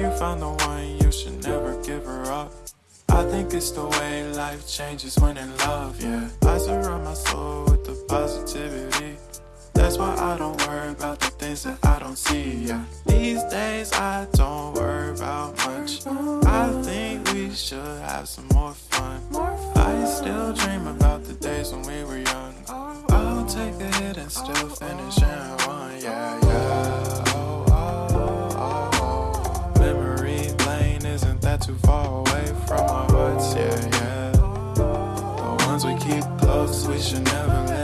you found the one, you should never give her up. I think it's the way life changes when in love, yeah. I surround my soul with the positivity. That's why I don't worry about the things that I don't see, yeah. These days I don't worry about much. I think we should have some more fun. I still dream about the days when we were young. I'll take a hit and still finish in too far away from our hearts, yeah, yeah. The ones we keep close, we should never let